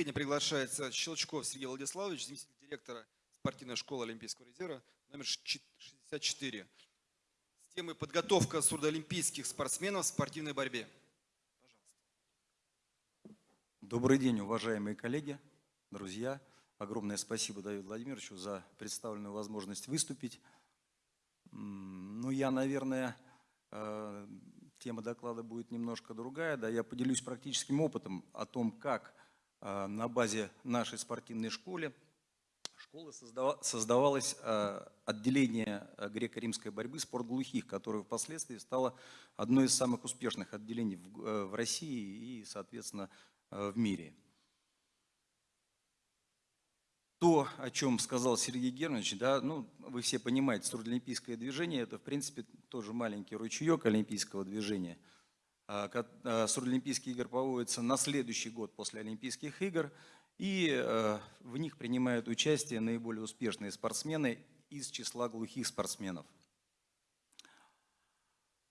выступления приглашается Щелчков Сергей Владиславович, заместитель директора спортивной школы Олимпийского резерва, номер 64, с темой «Подготовка сурдоолимпийских спортсменов в спортивной борьбе». Добрый день, уважаемые коллеги, друзья. Огромное спасибо Давиду Владимировичу за представленную возможность выступить. Ну, я, наверное, э, тема доклада будет немножко другая. Да, я поделюсь практическим опытом о том, как на базе нашей спортивной школы школы создавалось э, отделение греко-римской борьбы «Спорт глухих», которое впоследствии стало одной из самых успешных отделений в России и, соответственно, в мире то, о чем сказал Сергей Германович, да, ну, вы все понимаете, трудоолимпийское движение – это, в принципе, тоже маленький ручеек олимпийского движения. Сурдоолимпийские а, игры проводятся на следующий год после Олимпийских игр, и а, в них принимают участие наиболее успешные спортсмены из числа глухих спортсменов.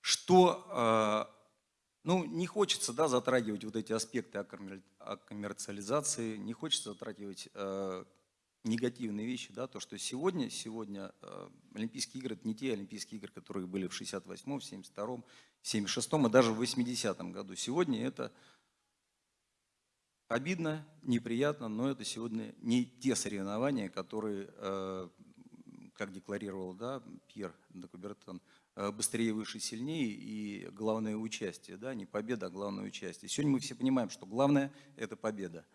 Что, ну, не хочется да, затрагивать вот эти аспекты о коммерциализации, не хочется затрагивать негативные вещи, да, то, что сегодня, сегодня э, Олимпийские игры – это не те Олимпийские игры, которые были в 68-м, 72-м, 76-м и даже в 80-м году. Сегодня это обидно, неприятно, но это сегодня не те соревнования, которые, э, как декларировал да, Пьер Декубертон, э, быстрее, выше, сильнее и главное участие, да, не победа, а главное участие. Сегодня мы все понимаем, что главное – это победа.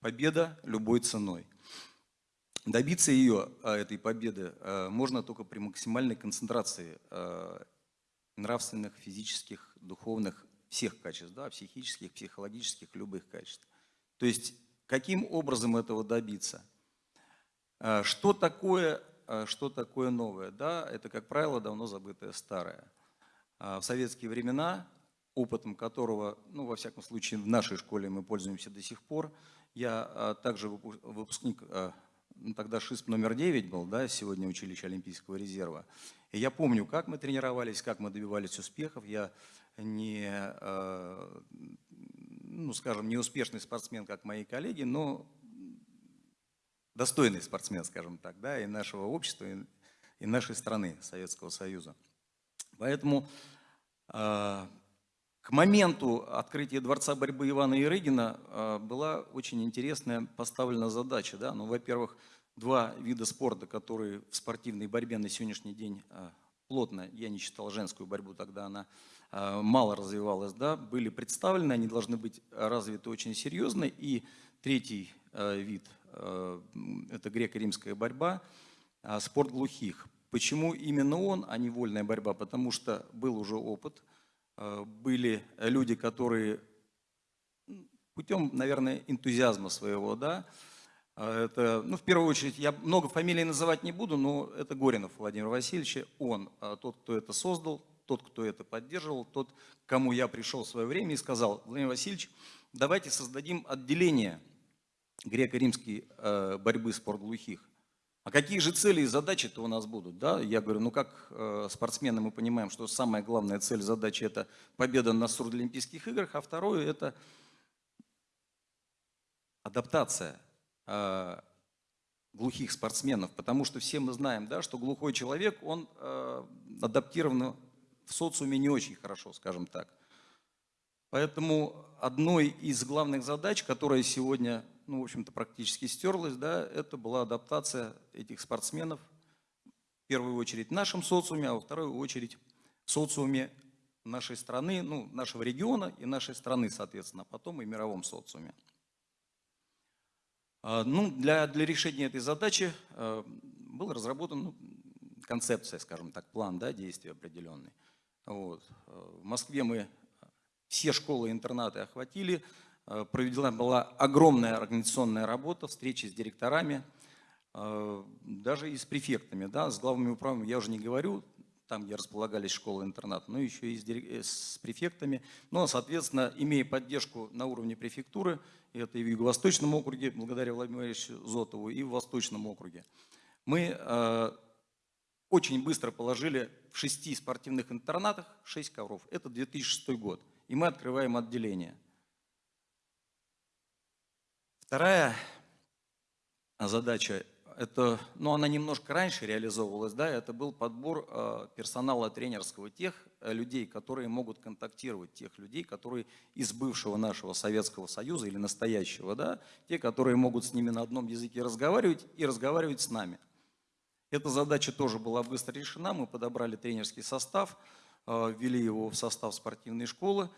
Победа любой ценой. Добиться ее, а, этой победы, можно только при максимальной концентрации нравственных, физических, духовных, всех качеств, да, психических, психологических, любых качеств. То есть, каким образом этого добиться? Что такое, что такое новое? Да, это, как правило, давно забытое старое. В советские времена, опытом которого, ну, во всяком случае, в нашей школе мы пользуемся до сих пор, я также выпускник тогда ШИСП номер 9 был, да, сегодня училище Олимпийского резерва. И я помню, как мы тренировались, как мы добивались успехов. Я не, э, ну, скажем, не успешный спортсмен, как мои коллеги, но достойный спортсмен, скажем так, да, и нашего общества, и, и нашей страны, Советского Союза. Поэтому э, к моменту открытия Дворца борьбы Ивана Ирыгина а, была очень интересная поставлена задача. Да? Ну, Во-первых, два вида спорта, которые в спортивной борьбе на сегодняшний день а, плотно, я не считал женскую борьбу, тогда она а, мало развивалась, да, были представлены, они должны быть развиты очень серьезно. И третий вид – это греко-римская борьба, спорт глухих. Почему именно он, а не вольная борьба? Потому что был уже опыт – были люди, которые путем, наверное, энтузиазма своего, да, э, это, ну, в первую очередь, я много фамилий называть не буду, но это Горинов Владимир Васильевич, он э, тот, кто это создал, тот, кто это поддерживал, тот, кому я пришел в свое время и сказал, Владимир Васильевич, давайте создадим отделение греко-римской борьбы спорт глухих. А какие же цели и задачи-то у нас будут? Да? Я говорю, ну как э, спортсмены мы понимаем, что самая главная цель, задача – это победа на Сурдолимпийских играх, а второе – это адаптация э, глухих спортсменов, потому что все мы знаем, да, что глухой человек, он э, адаптирован в социуме не очень хорошо, скажем так. Поэтому одной из главных задач, которая сегодня ну, в общем-то, практически стерлась, да, это была адаптация этих спортсменов, в первую очередь в нашем социуме, а во вторую очередь в социуме нашей страны, ну, нашего региона и нашей страны, соответственно, а потом и мировом социуме. А, ну, для, для решения этой задачи а, был разработан ну, концепция, скажем так, план да, действий определенный. Вот. В Москве мы все школы и интернаты охватили, проведена была огромная организационная работа, встречи с директорами, э, даже и с префектами, да, с главными управами я уже не говорю, там, где располагались школы-интернат, но еще и с, э, префектами. Но, соответственно, имея поддержку на уровне префектуры, это и в Юго-Восточном округе, благодаря Владимиру Зотову, и в Восточном округе, мы э, очень быстро положили в шести спортивных интернатах 6 ковров. Это 2006 год. И мы открываем отделение. Вторая задача, это, ну, она немножко раньше реализовывалась, да, это был подбор э, персонала тренерского, тех э, людей, которые могут контактировать, тех людей, которые из бывшего нашего Советского Союза или настоящего, да, те, которые могут с ними на одном языке разговаривать и разговаривать с нами. Эта задача тоже была быстро решена, мы подобрали тренерский состав, э, ввели его в состав спортивной школы,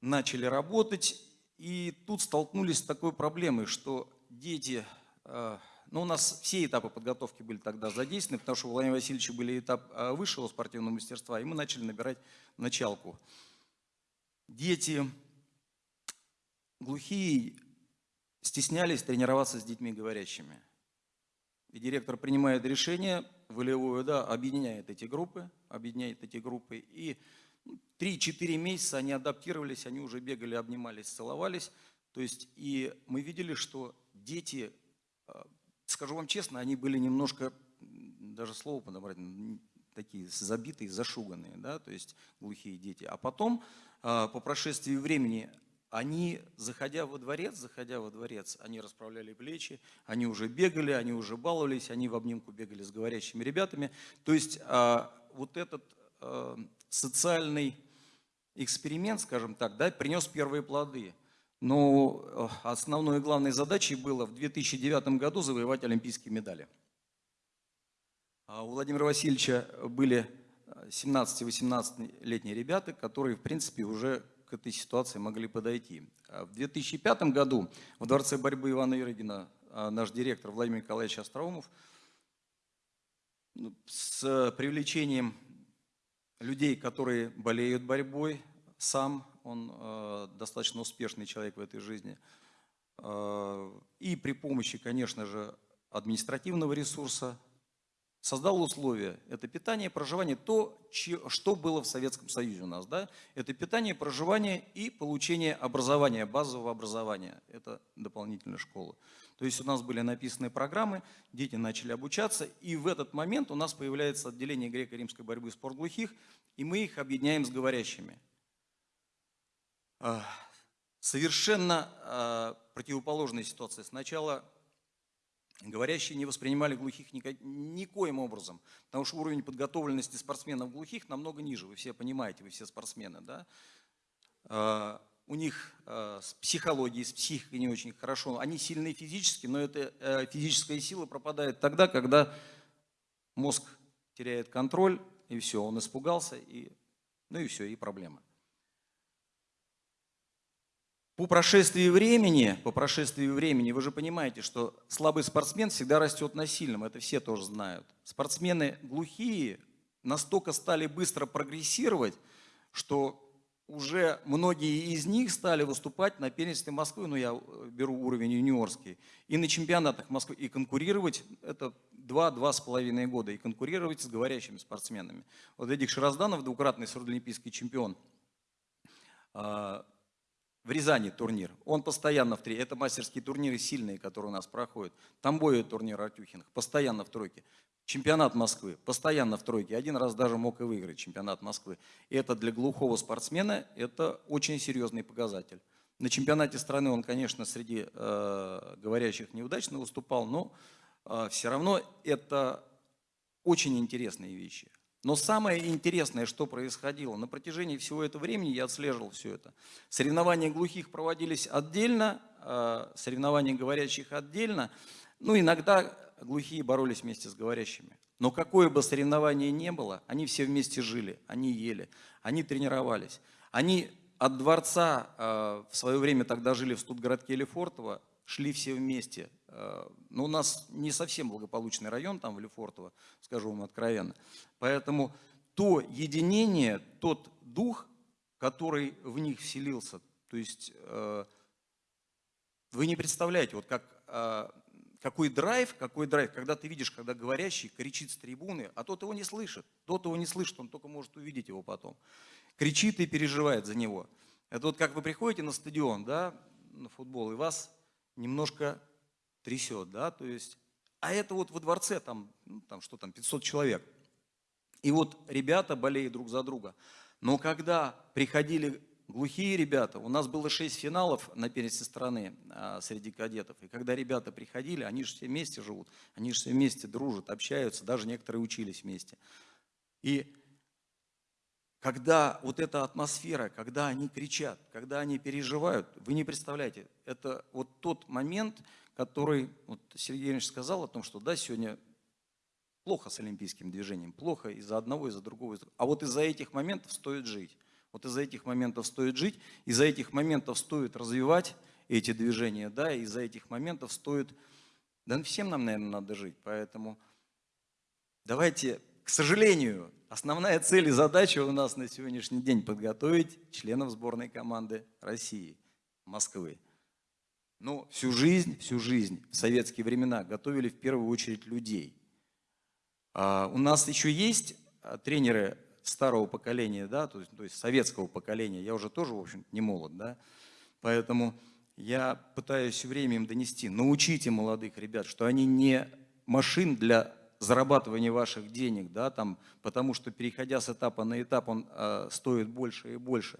начали работать, и тут столкнулись с такой проблемой, что дети, э, ну у нас все этапы подготовки были тогда задействованы, потому что у Владимира Васильевича были этап э, высшего спортивного мастерства, и мы начали набирать началку. Дети глухие стеснялись тренироваться с детьми говорящими. И директор принимает решение волевое, да, объединяет эти группы, объединяет эти группы, и 3-4 месяца они адаптировались, они уже бегали, обнимались, целовались. То есть и мы видели, что дети, э, скажу вам честно, они были немножко, даже слово подобрать, такие забитые, зашуганные, да, то есть глухие дети. А потом, э, по прошествии времени, они, заходя во дворец, заходя во дворец, они расправляли плечи, они уже бегали, они уже баловались, они в обнимку бегали с говорящими ребятами. То есть э, вот этот социальный эксперимент, скажем так, да, принес первые плоды. Но э, основной и главной задачей было в 2009 году завоевать олимпийские медали. А у Владимира Васильевича были 17-18-летние ребята, которые, в принципе, уже к этой ситуации могли подойти. А в 2005 году в Дворце борьбы Ивана Юрыгина а, наш директор Владимир Николаевич Остроумов ну, с привлечением людей, которые болеют борьбой, сам он э, достаточно успешный человек в этой жизни. Э, и при помощи, конечно же, административного ресурса создал условия. Это питание, проживание, то, что было в Советском Союзе у нас. Да? Это питание, проживание и получение образования, базового образования. Это дополнительная школа. То есть у нас были написаны программы, дети начали обучаться, и в этот момент у нас появляется отделение греко-римской борьбы спорт глухих, и мы их объединяем с говорящими. Совершенно а, противоположная ситуация. Сначала говорящие не воспринимали глухих никоим образом, потому что уровень подготовленности спортсменов глухих намного ниже, вы все понимаете, вы все спортсмены. Да? А, у них э, с психологией, с психикой не очень хорошо. Они сильны физически, но эта э, физическая сила пропадает тогда, когда мозг теряет контроль, и все, он испугался, и, ну и все, и проблема. По прошествии времени, по прошествии времени, вы же понимаете, что слабый спортсмен всегда растет на сильном, это все тоже знают. Спортсмены глухие настолько стали быстро прогрессировать, что уже многие из них стали выступать на первенстве Москвы, ну я э, беру уровень юниорский, и на чемпионатах Москвы, и конкурировать, это два-два с половиной года, и конкурировать с говорящими спортсменами. Вот Эдик Широзданов, двукратный сурдоолимпийский чемпион, а, в Рязани турнир. Он постоянно в три. Это мастерские турниры сильные, которые у нас проходят. Тамбове турнир Артюхиных, постоянно в тройке. Чемпионат Москвы, постоянно в тройке. Один раз даже мог и выиграть чемпионат Москвы. И это для глухого спортсмена это очень серьезный показатель. На чемпионате страны он, конечно, среди э, говорящих неудачно выступал, но э, все равно это очень интересные вещи. Но самое интересное, что происходило, на протяжении всего этого времени я отслеживал все это. Соревнования глухих проводились отдельно, э, соревнования говорящих отдельно. Ну, иногда глухие боролись вместе с говорящими. Но какое бы соревнование ни было, они все вместе жили, они ели, они тренировались. Они от дворца, э, в свое время тогда жили в Студгородке Лефортово, шли все вместе. Э, но у нас не совсем благополучный район там в Лефортово, скажу вам откровенно. Поэтому то единение, тот дух, который в них вселился, то есть э, вы не представляете, вот как какой драйв, какой драйв, когда ты видишь, когда говорящий кричит с трибуны, а тот его не слышит, тот его не слышит, он только может увидеть его потом. Кричит и переживает за него. Это вот как вы приходите на стадион, да, на футбол, и вас немножко трясет, да, то есть, а это вот во дворце, там, ну, там что там, 500 человек. И вот ребята болеют друг за друга. Но когда приходили глухие ребята. У нас было шесть финалов на первенстве страны а, среди кадетов. И когда ребята приходили, они же все вместе живут, они же все вместе дружат, общаются, даже некоторые учились вместе. И когда вот эта атмосфера, когда они кричат, когда они переживают, вы не представляете, это вот тот момент, который, вот Сергей Ильич сказал о том, что да, сегодня плохо с олимпийским движением, плохо из-за одного, из-за другого, а вот из-за этих моментов стоит жить. Вот из-за этих моментов стоит жить, из-за этих моментов стоит развивать эти движения, да, из-за этих моментов стоит, да всем нам, наверное, надо жить, поэтому давайте, к сожалению, основная цель и задача у нас на сегодняшний день подготовить членов сборной команды России, Москвы. Ну, всю жизнь, всю жизнь в советские времена готовили в первую очередь людей. А у нас еще есть а, тренеры старого поколения, да, то есть, то есть советского поколения, я уже тоже, в общем не молод, да, поэтому я пытаюсь все время им донести, научите молодых ребят, что они не машин для зарабатывания ваших денег, да, там, потому что переходя с этапа на этап он э, стоит больше и больше.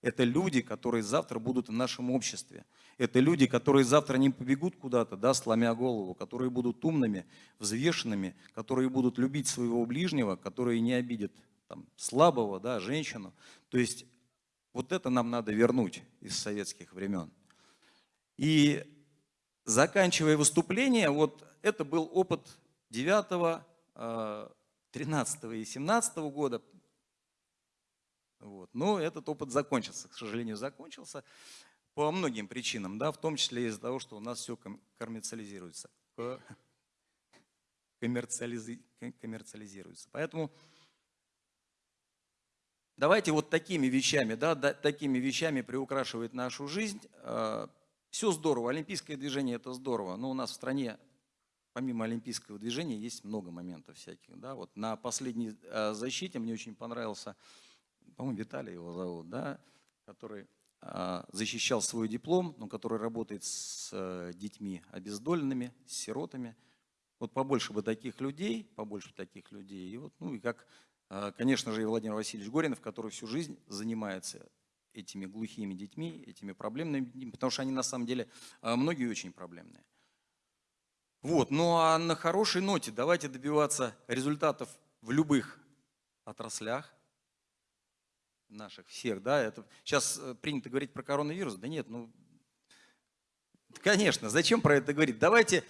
Это люди, которые завтра будут в нашем обществе. Это люди, которые завтра не побегут куда-то, да, сломя голову, которые будут умными, взвешенными, которые будут любить своего ближнего, которые не обидят там, слабого, да, женщину. То есть вот это нам надо вернуть из советских времен. И заканчивая выступление, вот это был опыт 9, 13 э, и 17 года. Вот. Но этот опыт закончился, к сожалению, закончился по многим причинам, да, в том числе из-за того, что у нас все коммерциализируется. Коммерциализируется. Поэтому Давайте вот такими вещами, да, такими вещами приукрашивать нашу жизнь. А, Все здорово, олимпийское движение это здорово, но у нас в стране помимо олимпийского движения есть много моментов всяких. Да? Вот на последней а, защите мне очень понравился, по-моему, Виталий его зовут, да, который а, защищал свой диплом, но который работает с э, детьми обездоленными, с сиротами. Вот побольше бы таких людей, побольше таких людей. И вот, ну и как конечно же, и Владимир Васильевич Горинов, который всю жизнь занимается этими глухими детьми, этими проблемными детьми, потому что они на самом деле многие очень проблемные. Вот, ну а на хорошей ноте давайте добиваться результатов в любых отраслях наших всех, да, это сейчас э, принято говорить про коронавирус, да нет, ну, конечно, зачем про это говорить? Давайте,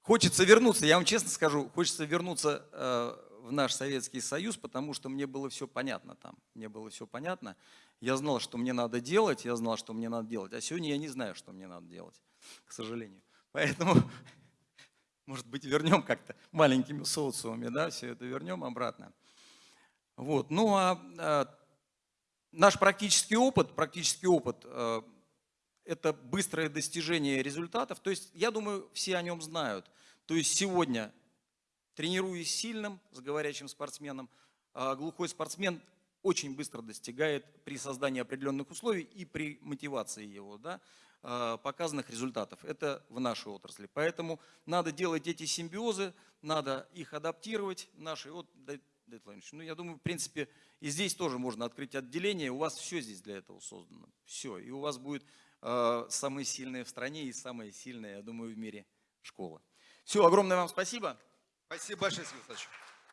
хочется вернуться, я вам честно скажу, хочется вернуться э, в наш Советский Союз, потому что мне было все понятно там. Мне было все понятно. Я знал, что мне надо делать, я знал, что мне надо делать. А сегодня я не знаю, что мне надо делать, к сожалению. Поэтому, может быть, вернем как-то маленькими социумами, да, все это вернем обратно. Вот. Ну а, а наш практический опыт, практический опыт а, это быстрое достижение результатов. То есть, я думаю, все о нем знают. То есть сегодня Тренируясь сильным, с говорящим спортсменом, а, глухой спортсмен очень быстро достигает при создании определенных условий и при мотивации его да, показанных результатов. Это в нашей отрасли. Поэтому надо делать эти симбиозы, надо их адаптировать. Наши, вот, ну, я думаю, в принципе, и здесь тоже можно открыть отделение. У вас все здесь для этого создано. Все. И у вас будет э, самые сильные в стране и самая сильная, я думаю, в мире школа. Все, огромное вам спасибо. Спасибо большое, Сергей.